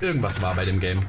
Irgendwas war bei dem Game.